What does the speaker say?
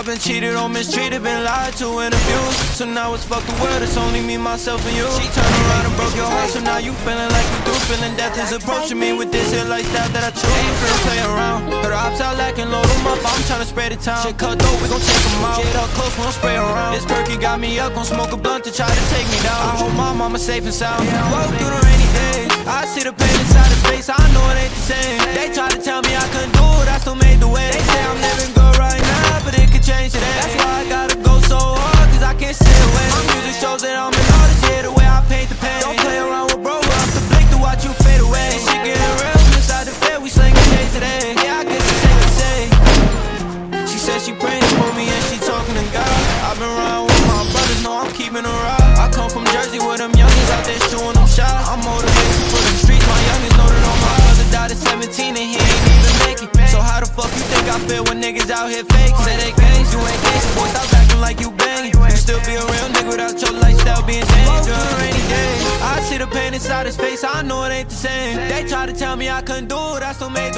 I've been cheated on, mistreated, been lied to and abused. So now it's fuck the world, it's only me, myself and you. She turned around and broke your heart, so now you feeling like you do Feeling death is approaching me with this here lifestyle that I choose. Ain't finna play around, the ops out lacking, load them up. I'm tryna spread the town, shit cut though, we gon' take them out. Get up close, we don't spray around. This perky got me up, gon' smoke a blunt to try to take me down. I hope my mama safe and sound. Walk through the rainy days, I see the pain inside his face. I know it ain't the same, Come from Jersey where them youngins out there shooting them shots. I'm motivated for them streets, my youngins know that all my brother died at 17 and he ain't even make it. So how the fuck you think I feel when niggas out here fake? Say they gangs, you ain't gangsta, boy, stop acting like you bangin' You still be a real nigga without your lifestyle being I see the pain inside his face, I know it ain't the same. They try to tell me I couldn't do it, I still make